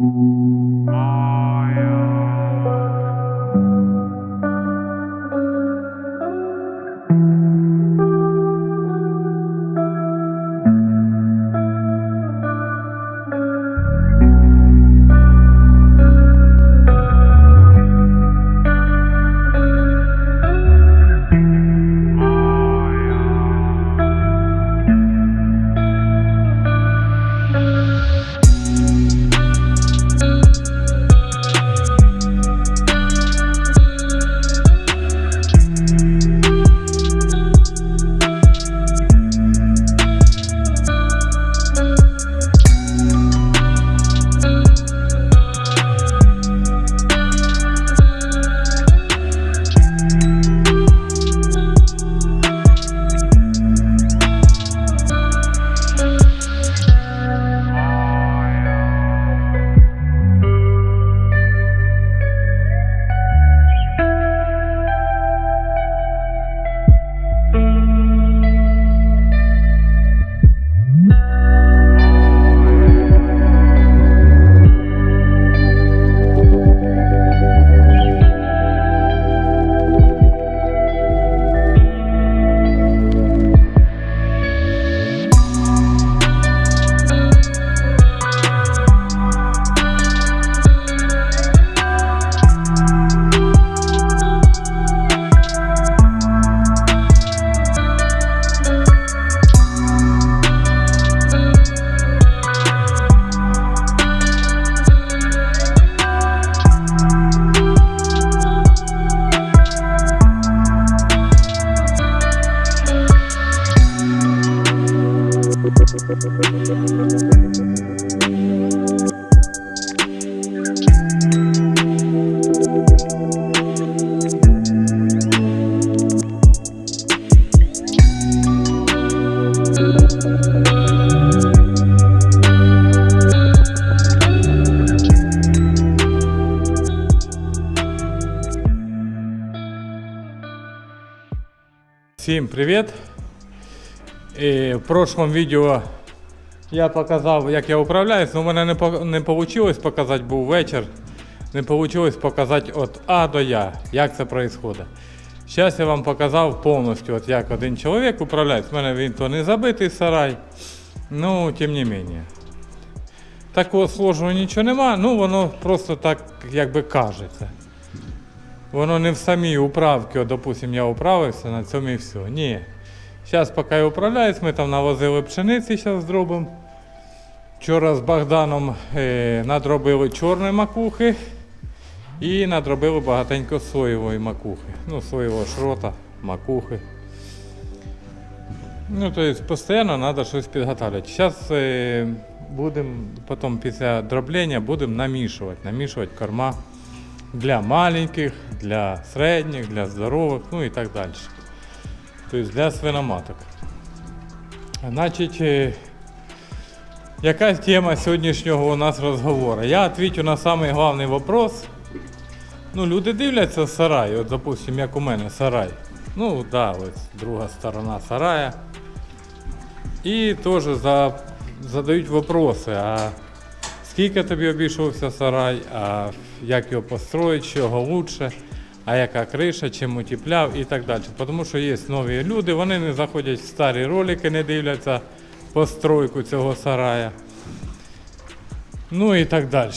Mm-hmm. Всім привіт! І в прошлому відео я показав, як я управляюсь, але у мене не, вийшло показати, був вечір. Не вийшло показати від А до Я, як це відбувається. Зараз я вам показав повністю, от як один чоловік управляється. У мене він не забитий сарай, ну, тим не менше. Такого сложного нічого нема, ну воно просто так якби кажеться. Воно не в самій управці, от, допустим, я управився, на цьому і все. Ні. Зараз, поки я управляюсь, ми там навозили пшениці зараз зробимо. Вчора з Богданом е, надробили чорної макухи і надробили багатенько соєвої макухи. Ну, соєвого шрота, макухи. Ну, то есть постійно треба щось підготовлювати. Зараз е, будемо, потім після дроблення будемо намішувати, намішувати корма для маленьких, для середніх, для здорових, ну і так далі. Тобто для свиноматок. Значить, е, яка тема сьогоднішнього у нас розговору? Я відповідаю на самий головний вопрос. Ну, люди дивляться сарай, от, допустим, як у мене сарай. Ну, да, ось друга сторона сарая. І теж за, задають вопроси, а скільки тобі обійшовся сарай, а як його построїти, чого лучше, а яка криша, чим утепляв і так далі. Тому що є нові люди, вони не заходять в старі ролики, не дивляться постройку цього сарая. Ну і так далі.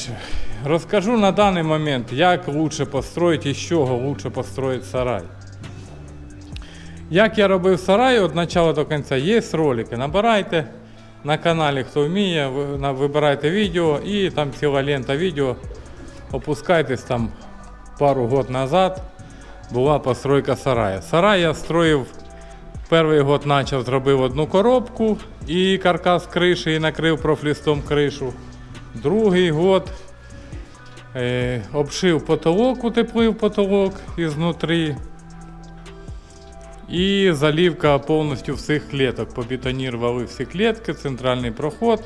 Розкажу на даний момент, як лучше построїти і з чого лучше построїти сарай. Як я робив сарай від початку до кінця, є ролики. Набирайте на каналі, хто вміє, вибирайте відео і там ціла лента відео. Опускайтесь там пару год назад. Була постройка сарая. Сарай я строїв перший год почав, зробив одну коробку і каркас криші і накрив профлістом кришу. Другий год е, обшив потолок, утеплив потолок ізнутрі. І залівка повністю всіх клеток. Побетонірували всі клітки, центральний проход.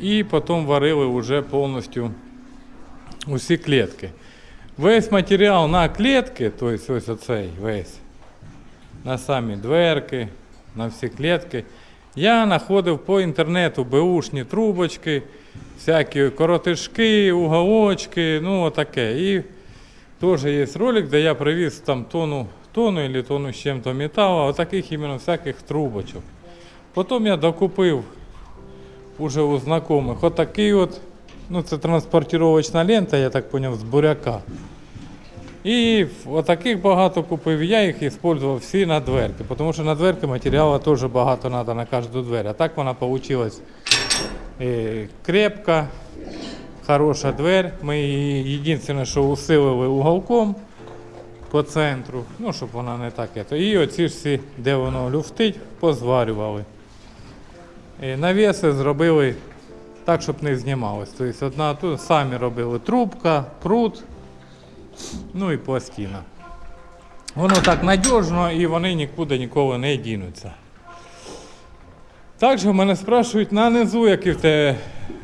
І потім варили вже повністю усі клітки. Весь матеріал на клітки, тобто ось оцей весь, на самі дверки, на всі клітки, Я знаходив по інтернету беушні трубочки, всякі коротишки, уголочки, ну отаке. І теж є ролик, де я привіз там тонну, тонну или тонну з чим-то металу, отаких іменно всяких трубочок. Потім я докупив уже у знайомих отакий от, ну це транспортировочна лента, я так зрозумів, з буряка. І отаких багато купив, я їх використовував всі на дверки, тому що на дверки матеріалу теж багато треба на кожну двері. А так вона вийшла е, крепка, хороша двер. Ми її єдине, що усилили уголком по центру, ну, щоб вона не так. І оці всі, де воно люфтить, позварювали. Е, Навіси зробили так, щоб не знімалось. Тобто одна тут самі робили трубка, прут, ну і пластина. Воно так надіжно і вони нікуди ніколи не дінуться. Також мене спрашують на низу, який в тебе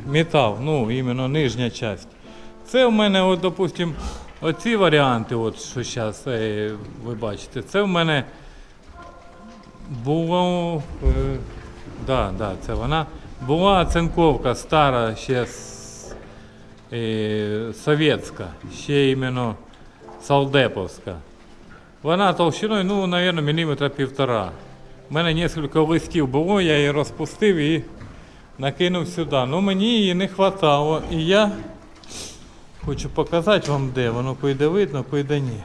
метал, ну, іменно нижня частина. Це в мене, от, допустим, оці варіанти, от, що зараз ви бачите, це в мене було. Е, да, да, це вона. Була оцинковка стара ще е, совєтська, ще іменно Салдеповська. Вона толщиною, ну, мабуть, міліметра півтора. У мене кілька листів було, я її розпустив і накинув сюди. Ну мені її не вистачало. І я хочу показати вам де. Воно пойде видно, пойде ні.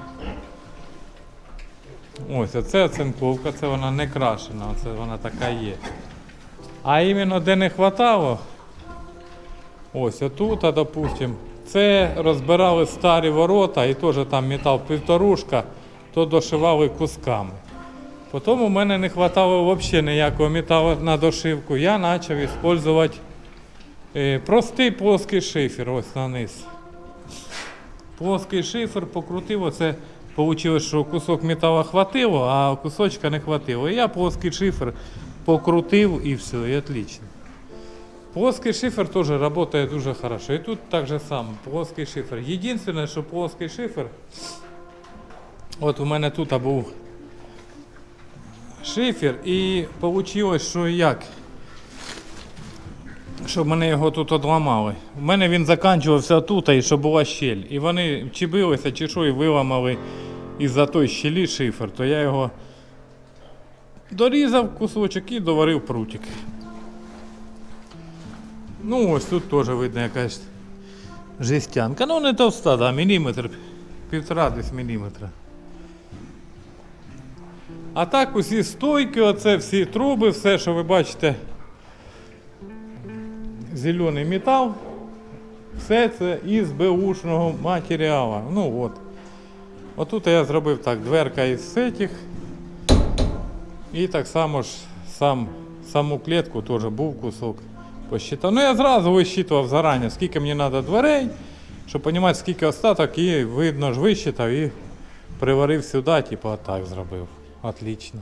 Ось, оце оцинковка, це вона не крашена, оце вона така є. А іменно де не вистачало, ось отут, допустим, це розбирали старі ворота і теж там метал півторушка, то дошивали кусками. Потім у мене не вистачало взагалі ніякого металу на дошивку. Я почав використовувати е, простий плоский шифер ось на низ. Плоский шифер покрутив, оце вийшло, що кусок металу хватило, а кусочка не хватило. І я плоский шифер покрутив і все, і отлично. Плоский шифер теж працює дуже хорошо. І тут так же само, плоский шифер. Єдине, що плоский шифер, от у мене тут був шифер і вийшло, що як? Щоб мене його тут одламали. У мене він закінчувався тут, і щоб була щель. І вони чи билися, чи що, і виламали із-за той щелі шифер, то я його дорізав кусочок і доварив прутик. Ну, ось тут теж видно якась жестянка. Ну, не товста, да, міліметр, півтора десь міліметра. А так усі стойки, оце всі труби, все, що ви бачите, зелений метал, все це із беушного матеріалу. Ну от. Отут я зробив так, дверка із цих. І так само ж сам, саму клітку теж був кусок. Посчитав. Ну я зразу висчитував зарані, скільки мені треба дверей, щоб розуміти, скільки остаток, і видно ж висчитав і приварив сюди, типу отак зробив. Отлично.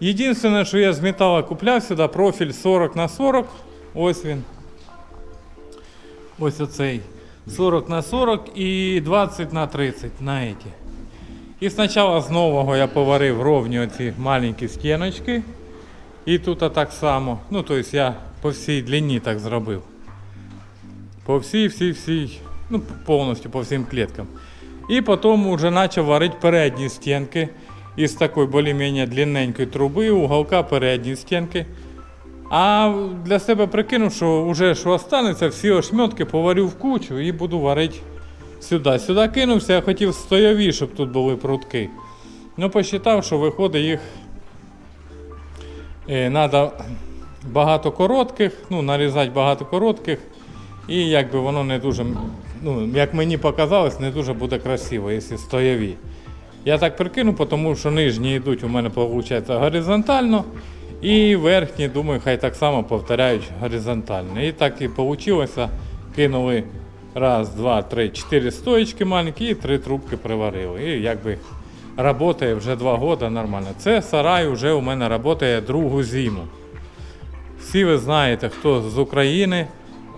Єдине, що я з металу купляв сюди, профіль 40 на 40. Ось він. Ось оцей. 40 на 40 і 20 на 30 на эти. І спочатку з нового я поварив ровні оці маленькі стіночки. І тут так само. Ну, тобто я по всій длині так зробив. По всій, всій, всій, ну, повністю по всім кліткам. І потім вже почав варити передні стінки із такої більш-менш длинненької труби, уголка передні стінки. А для себе прикинув, що вже що останеться, всі ошметки поварю в кучу і буду варити сюди. Сюди кинувся, я хотів стояві, щоб тут були прутки. Ну, посчитав, що виходить їх треба багато коротких, ну, нарізати багато коротких. І якби воно не дуже, ну, як мені показалось, не дуже буде красиво, якщо стояві. Я так прикину, тому що нижні йдуть у мене виходить горизонтально. І верхні, думаю, хай так само повторяють горизонтально. І так і вийшло. Кинули раз, два, три, чотири стоечки маленькі і три трубки приварили. І якби працює вже два роки нормально. Це сарай вже у мене працює другу зиму. Всі ви знаєте, хто з України,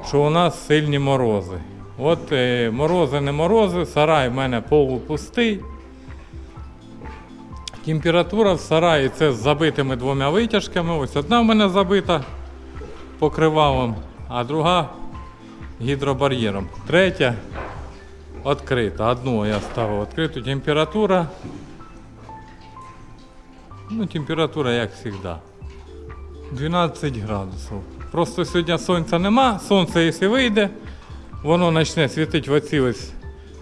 що у нас сильні морози. От е, морози не морози, сарай в мене полупустий. Температура в сараї це з забитими двома витяжками. Ось одна в мене забита покривалом, а друга гідробар'єром. Третя відкрита. Одну я ставив відкриту. Температура. Ну, температура як завжди. 12 градусів. Просто сьогодні сонця нема. Сонце, якщо вийде, воно почне світити в оці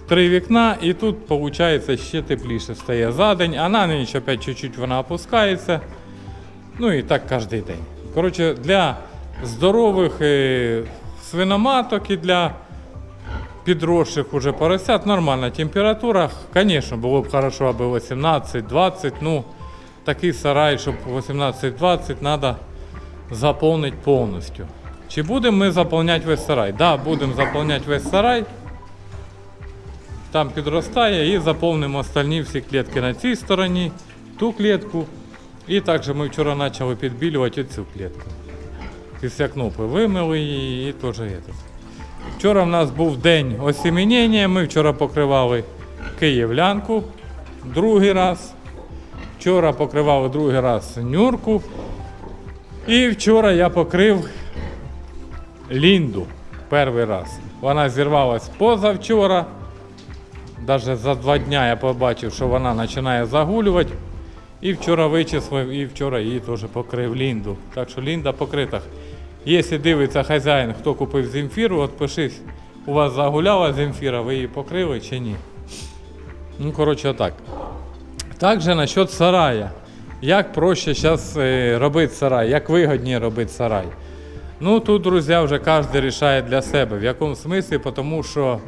три вікна, і тут виходить ще тепліше стає за день, а на ніч опять чуть-чуть вона опускається. Ну і так кожен день. Коротше, для здорових е, свиноматок і для підросших уже поросят нормальна температура. Звісно, було б хорошо, аби 18-20, ну такий сарай, щоб 18-20 треба заповнити повністю. Чи будемо ми заповняти весь сарай? Так, да, будемо заповняти весь сарай. Там підростає і заповнимо остальні всі клітки на цій стороні, ту клітку. І також ми вчора почали підбілювати цю клітку. Після кнопи вимили її і теж це. Вчора в нас був день осімінення, ми вчора покривали київлянку другий раз. Вчора покривали другий раз нюрку. І вчора я покрив лінду перший раз. Вона зірвалась позавчора. Даже за два дня я побачив, що вона починає загулювати. І вчора вичислив, і вчора її теж покрив лінду. Так що лінда покрита. Якщо дивиться хазяїн, хто купив земфіру, от у вас загуляла земфіра, ви її покрили чи ні. Ну, коротше, отак. Також насчет сарая. Як проще зараз робити сарай, як вигідніше робити сарай. Ну тут, друзі, вже кожен вирішує для себе. В якому смислі, тому що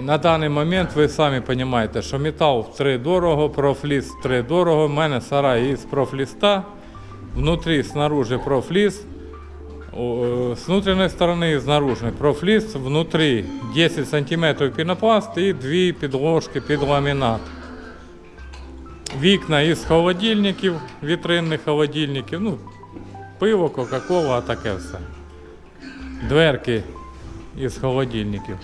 на даний момент ви самі розумієте, що метал втри дорого, профліс втри дорого. У мене сарай із профліста, внутрі, снаружи профліс. Е, С внутренней стороны и с наружной профлист, внутри 10 сантиметров пенопласт и дві підложки під ламінат. Вікна із холодильників, вітринних холодильників, ну, пиво, Кока-Кола, а таке все. Дверки із холодильників.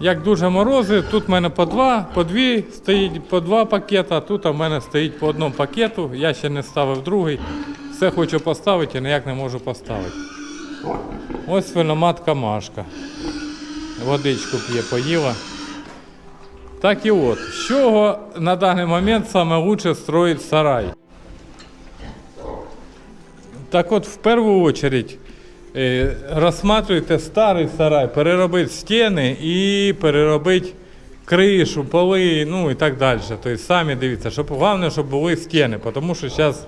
Як дуже морози, тут в мене по два, по дві стоїть по два пакета, тут у мене стоїть по одному пакету. Я ще не ставив другий. Все хочу поставити, і ніяк не можу поставити. Ось свиноматка Машка. Водичку п'є, поїла. Так і от, з чого на даний момент лучше строїть сарай? Так от, в першу е, розсматривайте старий сарай, переробити стіни і переробити кришу, поли, ну і так далі. Тобто самі дивіться, щоб головне, щоб були стіни, тому що зараз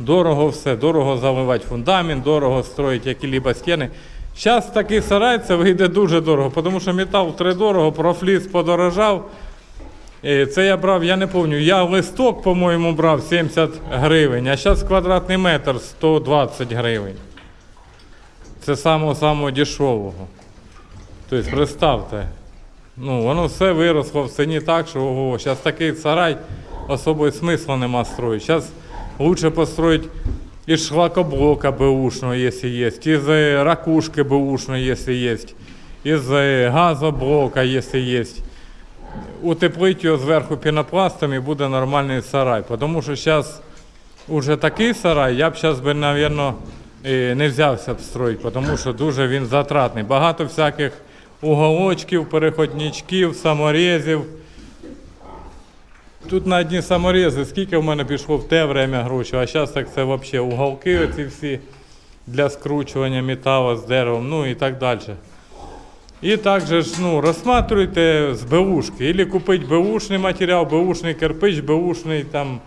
дорого все, дорого заливати фундамент, дорого строїти які-либо стіни. Зараз такий сарай це вийде дуже дорого, тому що метал втри дорого, профліс подорожав. Е, Це я брав, я не пам'ятаю, я листок, по-моєму, брав 70 гривень, а зараз квадратний метр 120 гривень. Це самого самого дешевого. Тобто, представте, ну, воно все виросло в ціні так, що ого, зараз такий сарай особого смисла нема строїти. Зараз лучше построить из шлакоблока бэушного, если есть, из э, ракушки бэушной, если есть, из э, газоблока, если есть. Утеплить його зверху пінопластом і буде нормальний сарай. Тому що зараз уже такий сарай, я б зараз би, мабуть, не взявся б строїти, тому що дуже він затратний. Багато всяких уголочків, переходничків, саморезів. Тут на одні саморези, скільки в мене пішло в те время грошей, а зараз так це взагалі уголки оці всі для скручування металу з деревом, ну і так далі. І також ну, розсматривайте з беушки. Или купити беушний матеріал, беушний кирпич, беушний там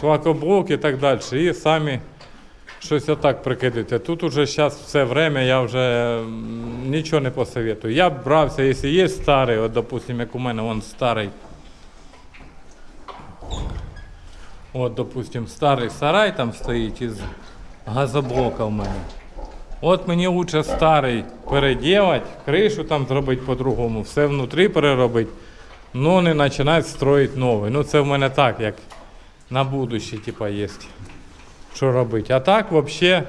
шлакоблок і так далі. І самі щось отак прикидайте. Тут уже зараз все время я вже нічого не посоветую. Я б брався, якщо є старий, от, допустим, як у мене вон старий. От, допустим, старий сарай там стоїть із газоблока в мене. От мені лучше старий переділати, кришу там зробити по-другому, все внутрі переробити, ну не починати строїти новий. Ну це в мене так, як на будущее, типа, є. Що робити. А так взагалі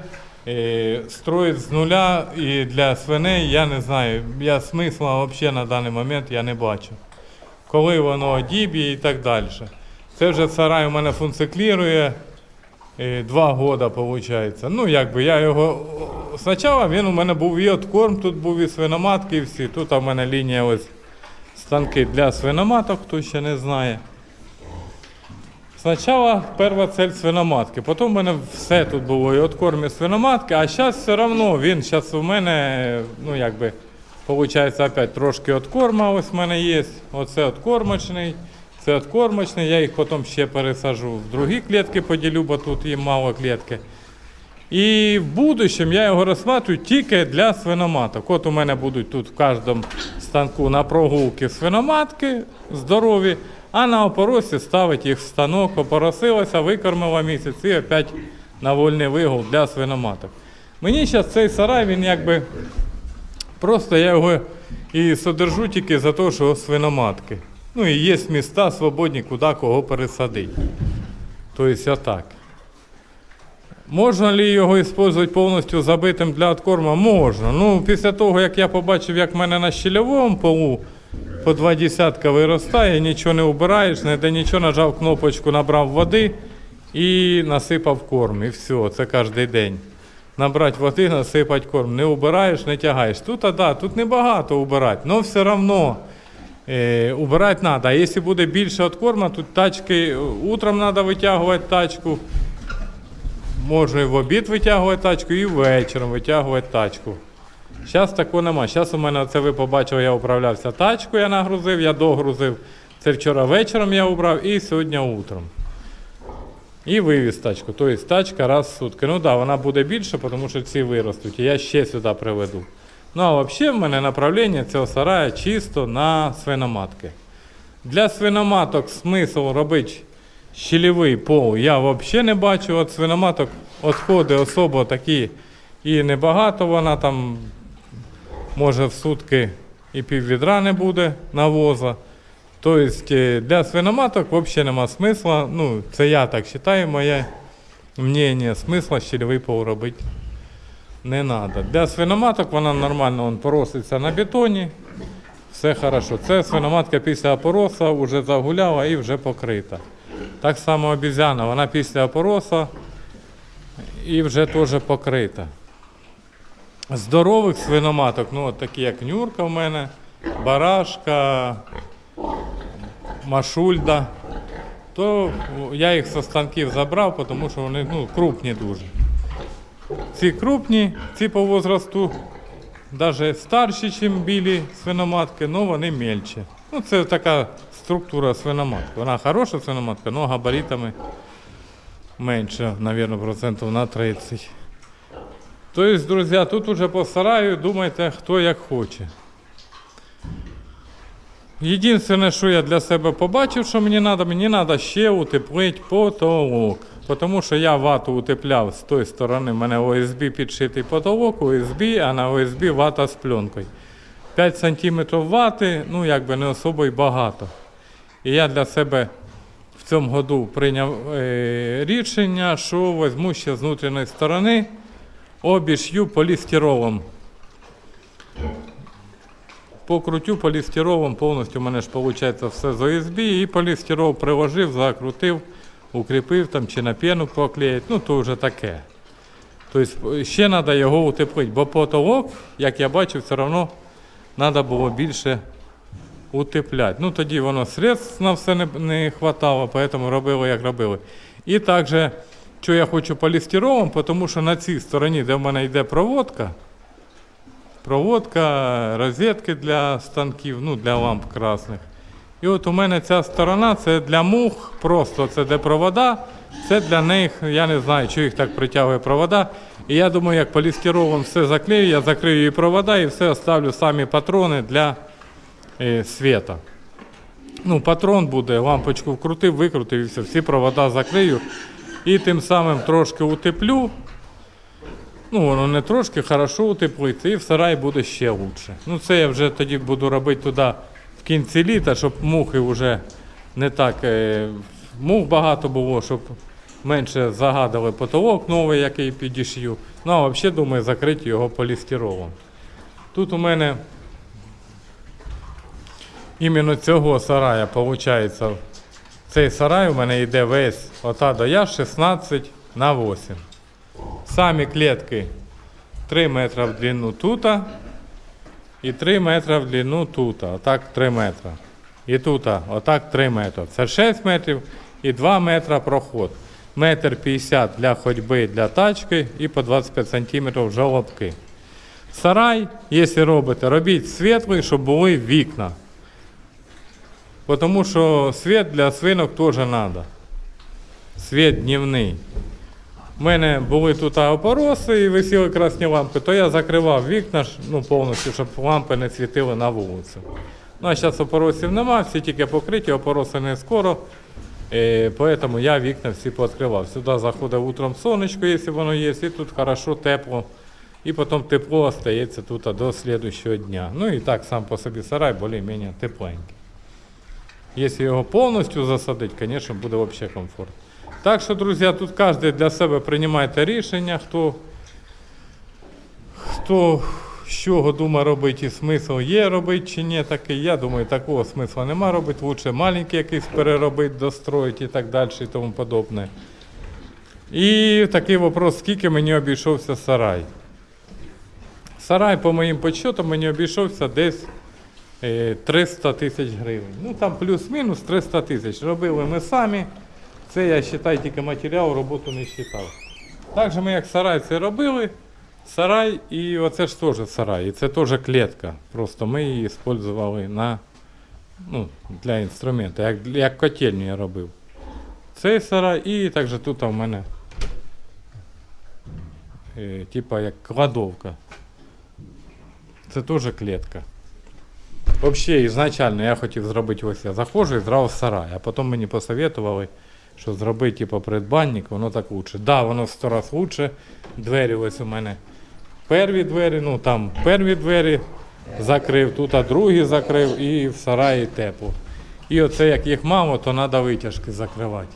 е, строїть з нуля і для свиней, я не знаю, я смисла взагалі на даний момент я не бачу. Коли воно одіб'є і так далі. Це вже сарай у мене функціонує е, два роки, виходить. Ну, якби я його. Спочатку він у мене був і откорм, тут був і свиноматки, і всі. Тут у мене лінія ось станки для свиноматок, хто ще не знає. Спочатку перша цель свиноматки, потім у мене все тут було і откорм, і свиноматки, а зараз все одно він зараз у мене, ну якби, виходить, опять трошки откорма ось в мене є. Оце откормочний, це откормочний, я їх потім ще пересажу в другі клітки поділю, бо тут їм мало клітки. І в будущем я його розсматриваю тільки для свиноматок. От у мене будуть тут в кожному станку на прогулки свиноматки здорові, а на опоросі ставить їх в станок, опоросилася, викормила місяць і опять на вольний вигул для свиноматок. Мені зараз цей сарай, він якби просто я його і содержу тільки за те, що свиноматки. Ну і є міста свободні, куди кого пересадити. Тобто отак. Можна ли його використовувати повністю забитим для откорма? Можна. Ну, після того, як я побачив, як в мене на щільовому полу по два десятка виростає, нічого не вбираєш, не де нічого, нажав кнопочку, набрав води і насипав корм. І все, це кожен день. Набрати води, насипати корм. Не убираєш, не тягаєш. Тут, а да, тут небагато убирати, але все одно. Е, убирати треба. А якщо буде більше від корма, тут тачки, утром треба витягувати тачку, Можна і в обід витягувати тачку, і ввечером витягувати тачку. Зараз такого нема. Зараз у мене це ви побачили, я управлявся тачку, я нагрузив, я догрузив. Це вчора вечором я убрав і сьогодні утром. І вивіз тачку. Тобто тачка раз в сутки. Ну так, да, вона буде більше, тому що ці виростуть. І я ще сюди приведу. Ну а взагалі в мене направлення цього сараю чисто на свиноматки. Для свиноматок смисл робити щелевий пол я взагалі не бачу. От свиноматок відходи особо такі і небагато вона там може в сутки і піввідра не буде навоза. Тобто е, для свиноматок взагалі нема смисла. Ну, це я так вважаю, моє мнення, смисла щільовий пол робити не треба. Для свиноматок вона нормально вон, пороситься на бетоні. Все хорошо. Це свиноматка після опороса вже загуляла і вже покрита. Так само обізяна, вона після опороса і вже теж покрита. Здорових свиноматок, ну от такі як Нюрка в мене, Барашка, Машульда, то я їх зі станків забрав, тому що вони ну, крупні дуже. Ці крупні, ці по возрасту навіть старші, ніж білі свиноматки, але вони мельче. Ну, це така структура свиноматки. Вона хороша свиноматка, але габаритами менше, мабуть, процентів на 30. Тобто, друзі, тут уже по сараю думайте, хто як хоче. Єдине, що я для себе побачив, що мені треба, мені треба ще утеплити потолок. Тому що я вату утепляв з тої сторони, в мене ОСБ підшитий потолок, ОСБ, а на ОСБ вата з пленкою. 5 см вати, ну якби не особо й багато. І я для себе в цьому году прийняв е, рішення, що візьму ще з внутрішньої сторони, обіш'ю полістиролом. Покрутю полістиролом, повністю у мене ж виходить все з ОСБ, і полістирол приложив, закрутив, укріпив там чи на пену поклеїть, ну то вже таке. Тобто ще треба його утеплити, бо потолок, як я бачив, все одно треба було більше утепляти. Ну тоді воно средств на все не, не хватало, тому робили, як робили. І також, що я хочу полістиролом, тому що на цій стороні, де в мене йде проводка, проводка, розетки для станків, ну для ламп красних. І от у мене ця сторона це для мух, просто це де провода, це для них, я не знаю, що їх так притягує провода. І я думаю, як полістиролом все заклею, я закрию і провода і все оставлю самі патрони для е, світа. Ну, патрон буде, лампочку вкрутив, викрутив і все, всі провода закрию. І тим самим трошки утеплю. Ну, воно не трошки, хорошо утеплиться, і в сараї буде ще краще. Ну, це я вже тоді буду робити туди в кінці літа, щоб мухи вже не так. Е, мух багато було, щоб менше загадали потолок новий, який підішью. Ну, а взагалі, думаю, закрити його полістиролом. Тут у мене іменно цього сарая, виходить, Цей сарай у мене йде весь ота до я 16 на 8. Самі клітки 3 метри в длину тута і 3 метри в длину тута. Отак 3 метри. І тут отак 3 метри. Це 6 метрів і 2 метри проход. Метр 50 для ходьби для тачки і по 25 сантиметрів жолобки. Сарай, якщо робите, робіть світлий, щоб були вікна. Тому що світ для свинок теж треба. Світ днівний. У мене були тут опороси і висіли красні лампи, то я закривав вікна ну, повністю, щоб лампи не світили на вулицю. Ну а зараз опоросів нема, всі тільки покриті, опороси не скоро. Е, поэтому я вікна всі пооткривав. Сюди заходить утром сонечко, якщо воно є, і тут хорошо, тепло. І потім тепло остається тут до слідчого дня. Ну і так сам по собі сарай більш-менш тепленький. Якщо його повністю засадити, звісно, буде взагалі комфорт. Так що, друзі, тут кожен для себе приймайте рішення, хто, хто з чого думає робити і смисл є робити чи ні такий. Я думаю, такого смисла нема робити. Лучше маленький якийсь переробити, достроїти і так далі і тому подобне. І такий вопрос, скільки мені обійшовся сарай. Сарай, по моїм підсчетам, мені обійшовся десь е, 300 тисяч гривень. Ну там плюс-мінус 300 тисяч. Робили ми самі. Це я вважаю тільки матеріал, роботу не вважав. Так же ми як сарай це робили. Сарай і оце ж теж сарай. І це теж клітка. Просто ми її використовували на, ну, для інструменту, як, як котельню я робив. Цей сарай і також тут у мене е, типа як кладовка. Це теж клітка. Взагалі, ізначально я хотів зробити ось я заходжу і зразу сарай, а потім мені посоветували, що зробити типу, придбанник, воно так лучше. Да, воно сто раз лучше. Двері ось у мене перві двері, ну там перві двері закрив, тут а другі закрив і в сараї тепло. І оце як їх мало, то треба витяжки закривати.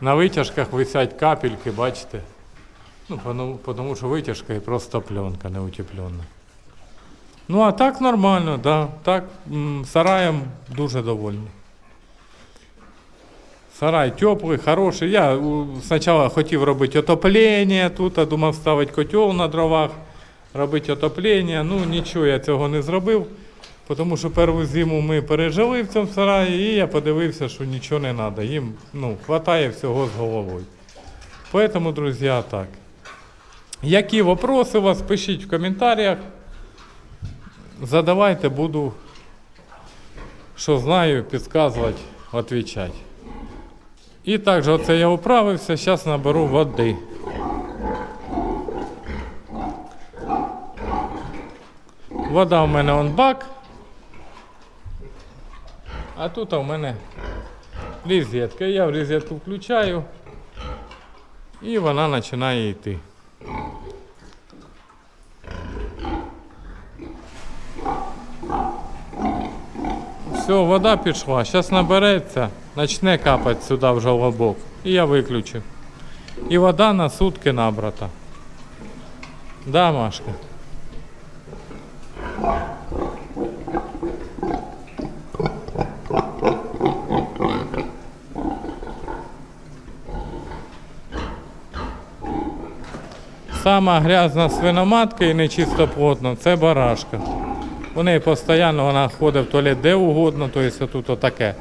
На витяжках висять капельки, бачите? Ну, тому, що витяжка і просто пленка не утеплена. Ну, а так нормально, да. Так, сараєм дуже довольний. Сарай теплий, хороший. Я спочатку хотів робити отоплення тут, а думав ставити котел на дровах, робити отоплення. Ну, нічого я цього не зробив, тому що першу зиму ми пережили в цьому сараї, і я подивився, що нічого не треба. Їм ну, вистачає всього з головою. Поэтому, друзі, так. Які вопроси у вас, пишіть в коментарях. Задавайте, буду, що знаю, підказувати, відповідати. І також оце я управився, зараз наберу води. Вода в мене он бак. А тут у мене розетка. Я в розетку включаю і вона починає йти. Все, вода пішла. Зараз набереться, почне капати сюди в жолобок. І я виключу. І вода на сутки набрата. Да, Машка? Сама грязна свиноматка і нечистоплотна це барашка. У неї постійно вона ходить в туалет де угодно, тобто тут отаке.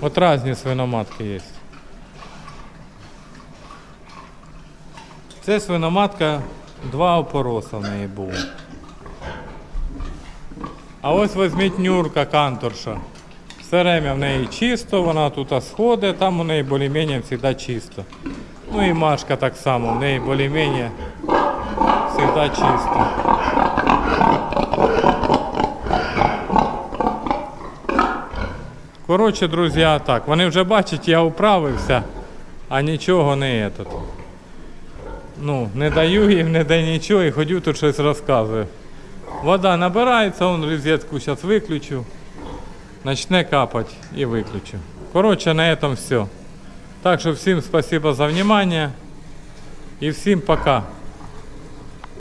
От різні свиноматки є. Це свиноматка, два опороса в неї було. А ось візьміть нюрка канторша. Все время в неї чисто, вона тут сходить, там у неї більш-менш завжди чисто. Ну і Машка так само, в неї більш-менш завжди чисто. Коротше, друзі, так. Вони вже бачать, я управився, а нічого не етот. Ну, не даю їм, не даю нічого і ходю тут щось розказую. Вода набирається, он розетку зараз виключу. Начне капати і виключу. Коротше, на этом все. Так що всім спасибо за внимание. І всім пока.